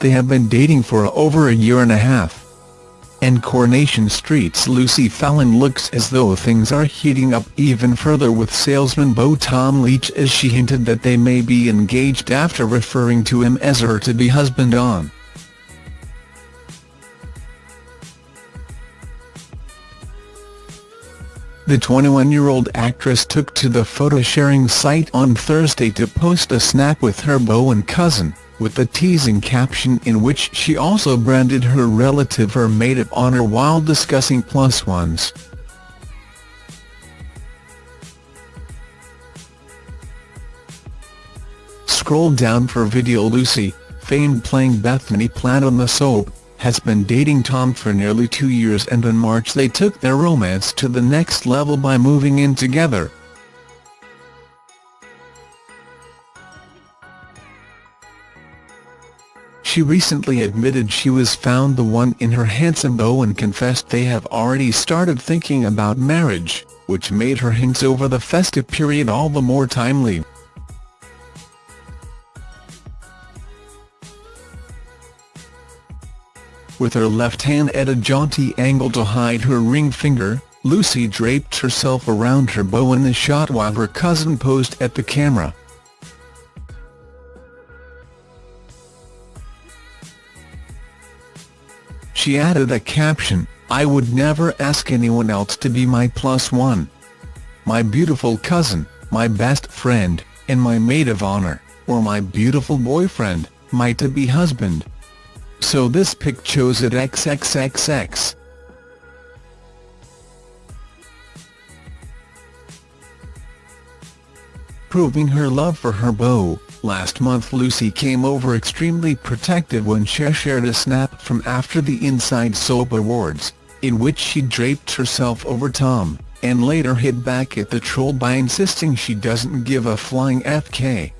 they have been dating for over a year and a half. And Coronation Street's Lucy Fallon looks as though things are heating up even further with salesman beau Tom Leach as she hinted that they may be engaged after referring to him as her to-be husband on. The 21-year-old actress took to the photo-sharing site on Thursday to post a snap with her beau and cousin with a teasing caption in which she also branded her relative her maid of honor while discussing plus ones. Scroll down for video Lucy, famed playing Bethany Platt on the soap, has been dating Tom for nearly two years and in March they took their romance to the next level by moving in together. She recently admitted she was found the one in her handsome beau and confessed they have already started thinking about marriage, which made her hints over the festive period all the more timely. With her left hand at a jaunty angle to hide her ring finger, Lucy draped herself around her beau in the shot while her cousin posed at the camera. She added a caption, I would never ask anyone else to be my plus one. My beautiful cousin, my best friend, and my maid of honor, or my beautiful boyfriend, my to-be husband. So this pic chose at XXXX. Proving her love for her beau. Last month Lucy came over extremely protective when she shared a snap from after the Inside Soap Awards, in which she draped herself over Tom, and later hit back at the troll by insisting she doesn't give a flying FK.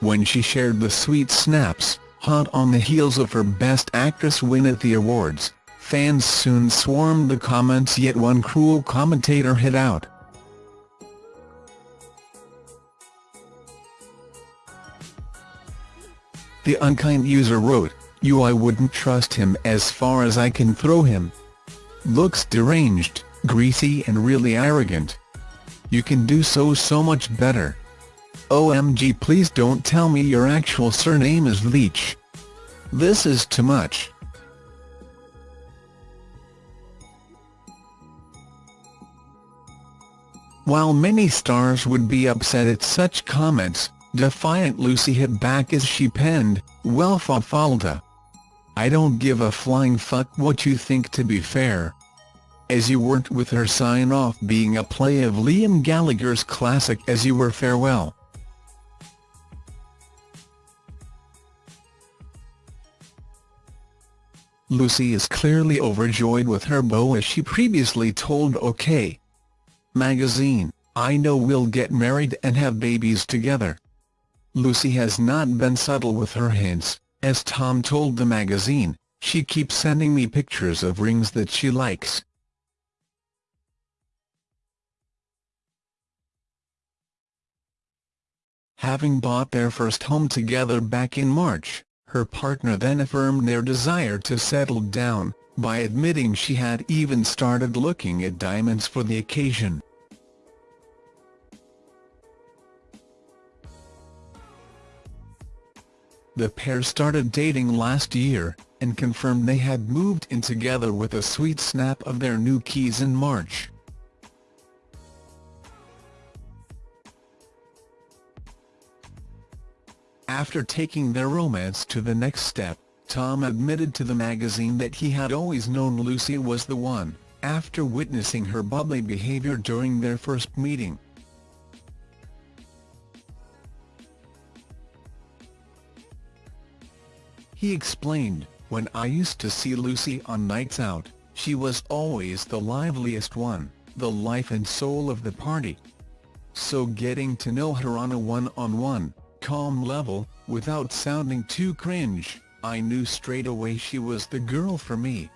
When she shared the sweet snaps, hot on the heels of her Best Actress win at the awards, Fans soon swarmed the comments yet one cruel commentator hit out. The unkind user wrote, you I wouldn't trust him as far as I can throw him. Looks deranged, greasy and really arrogant. You can do so so much better. OMG please don't tell me your actual surname is Leach. This is too much. While many stars would be upset at such comments, defiant Lucy hit back as she penned, well fa falta. I don't give a flying fuck what you think to be fair. As you weren't with her sign-off being a play of Liam Gallagher's classic As You Were Farewell. Lucy is clearly overjoyed with her beau as she previously told OK! Magazine, I know we'll get married and have babies together. Lucy has not been subtle with her hints, as Tom told the magazine, she keeps sending me pictures of rings that she likes. Having bought their first home together back in March, her partner then affirmed their desire to settle down, by admitting she had even started looking at diamonds for the occasion. The pair started dating last year, and confirmed they had moved in together with a sweet snap of their new keys in March. After taking their romance to the next step, Tom admitted to the magazine that he had always known Lucy was the one, after witnessing her bubbly behavior during their first meeting. He explained, when I used to see Lucy on nights out, she was always the liveliest one, the life and soul of the party. So getting to know her on a one-on-one, -on -one, calm level, without sounding too cringe, I knew straight away she was the girl for me.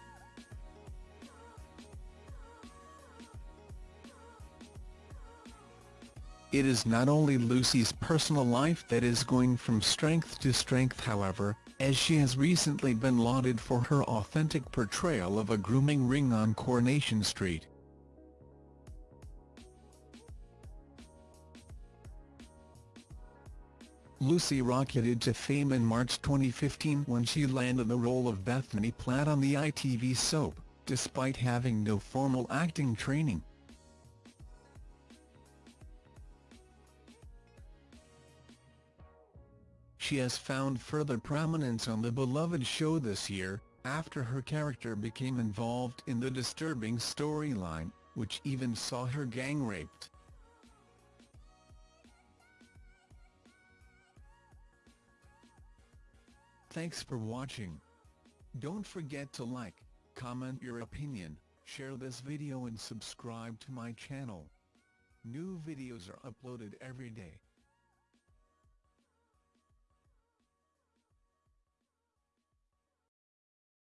It is not only Lucy's personal life that is going from strength to strength however, as she has recently been lauded for her authentic portrayal of a grooming ring on Coronation Street. Lucy rocketed to fame in March 2015 when she landed the role of Bethany Platt on the ITV soap, despite having no formal acting training. She has found further prominence on the beloved show this year, after her character became involved in the disturbing storyline, which even saw her gang raped. Thanks for watching. Don't forget to like, comment your opinion, share this video and subscribe to my channel. New videos are uploaded every day.